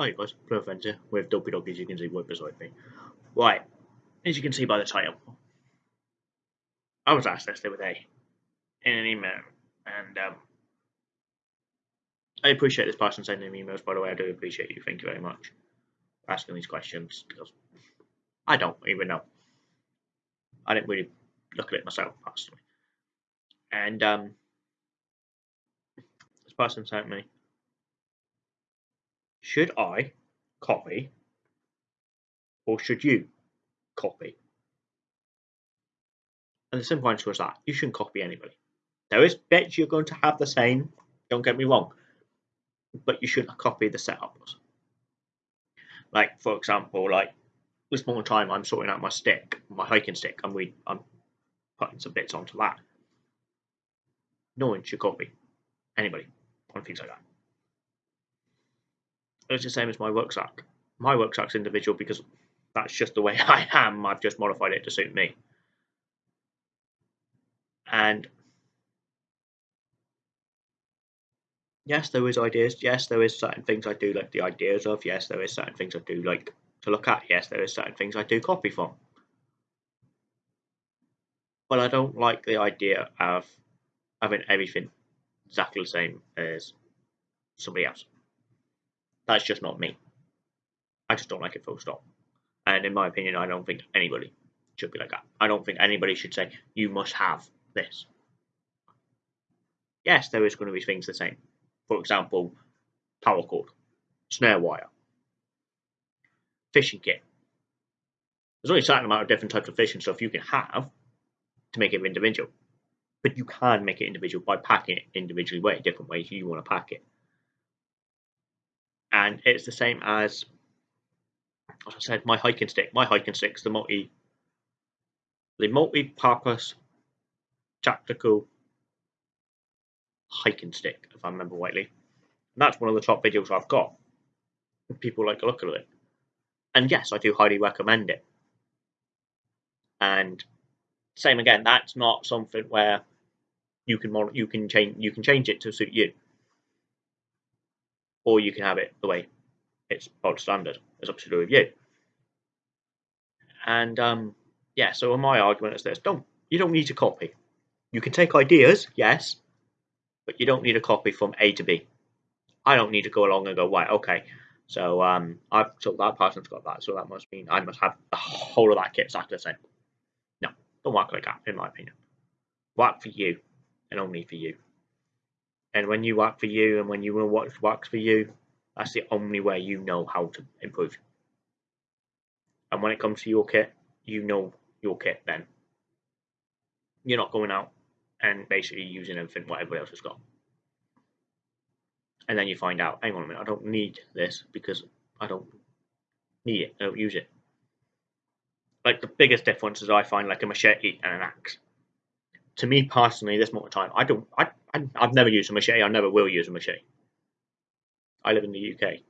Hi guys, Blue Fencer with Dopey Dog as you can see right beside me. Right, as you can see by the title, I was asked this the other day in an email, and um, I appreciate this person sending me emails, by the way, I do appreciate you, thank you very much for asking these questions, because I don't even know. I didn't really look at it myself, personally. And um, this person sent me should I copy or should you copy? And the simple answer is that you shouldn't copy anybody. There is bits you're going to have the same, don't get me wrong, but you shouldn't copy the setups. Like, for example, like this moment time I'm sorting out my stick, my hiking stick, and we I'm putting some bits onto that. No one should copy anybody on things like that it's the same as my rucksack. My rucksack's individual because that's just the way I am. I've just modified it to suit me. And yes, there is ideas. Yes, there is certain things I do like the ideas of. Yes, there is certain things I do like to look at. Yes, there is certain things I do copy from. But I don't like the idea of having everything exactly the same as somebody else. That's just not me. I just don't like it full stop. And in my opinion, I don't think anybody should be like that. I don't think anybody should say, you must have this. Yes, there is going to be things the same. For example, paracord, snare wire, fishing kit. There's only a certain amount of different types of fishing stuff you can have to make it individual. But you can make it individual by packing it individually way, different ways you want to pack it and it's the same as as I said, my hiking stick. My hiking stick's the multi the multi-purpose tactical hiking stick, if I remember rightly. And that's one of the top videos I've got. People like to look at it. And yes, I do highly recommend it. And same again, that's not something where you can you can change you can change it to suit you or you can have it the way it's bog standard. It's up to do with you. And um, yeah, so my argument is this: don't you don't need to copy. You can take ideas, yes, but you don't need a copy from A to B. I don't need to go along and go right, okay. So um, I've so that person's got that, so that must mean I must have the whole of that kit exactly the same. No, don't work like that, in my opinion. Work for you, and only for you. And when you work for you and when you know what works for you, that's the only way you know how to improve. And when it comes to your kit, you know your kit then. You're not going out and basically using everything what everybody else has got. And then you find out, hang on a minute, I don't need this because I don't need it, I don't use it. Like the biggest difference is I find like a machete and an axe. To me personally, this more time, I don't I I, have never used a machete. I never will use a machete. I live in the UK.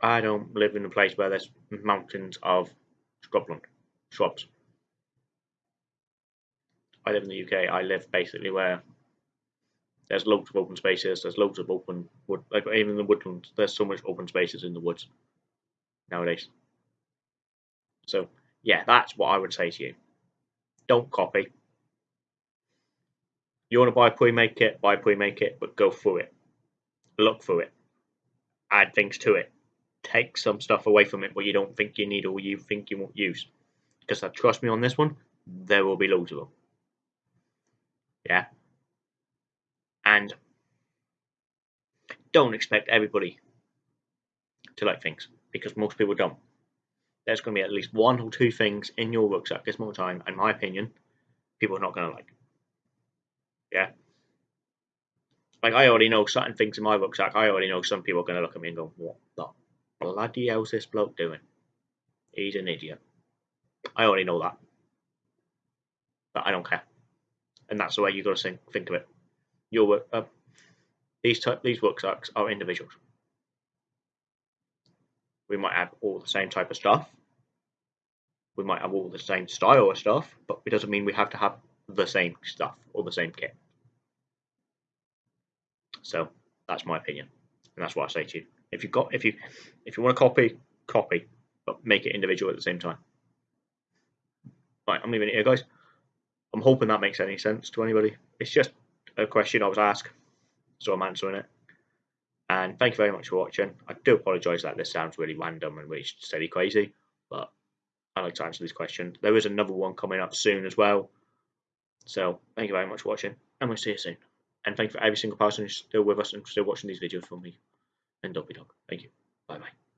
I don't live in a place where there's mountains of scrubland, shrubs. I live in the UK. I live basically where there's loads of open spaces. There's loads of open wood, like even in the woodlands. There's so much open spaces in the woods nowadays. So yeah, that's what I would say to you. Don't copy. You want to buy a pre-made kit, buy a pre-made kit, but go through it. Look through it. Add things to it. Take some stuff away from it what you don't think you need or you think you won't use. Because trust me on this one, there will be loads of them. Yeah. And don't expect everybody to like things because most people don't. There's going to be at least one or two things in your rucksack this more time, in my opinion, people are not going to like. Yeah. Like I already know certain things in my rucksack. I already know some people are going to look at me and go, "What the bloody hell's this bloke doing? He's an idiot." I already know that, but I don't care, and that's the way you got to think, think of it. Your uh, these type these rucksacks are individuals. We might have all the same type of stuff. We might have all the same style of stuff, but it doesn't mean we have to have the same stuff or the same kit. So that's my opinion. And that's what I say to you. If you got if you if you want to copy, copy, but make it individual at the same time. Right, I'm leaving it here, guys. I'm hoping that makes any sense to anybody. It's just a question I was asked, so I'm answering it. And thank you very much for watching. I do apologise that this sounds really random and really steady crazy, but I like to answer these questions. There is another one coming up soon as well. So thank you very much for watching, and we'll see you soon. And thank you for every single person who's still with us and still watching these videos for me and Dopey Dog. Thank you. Bye bye.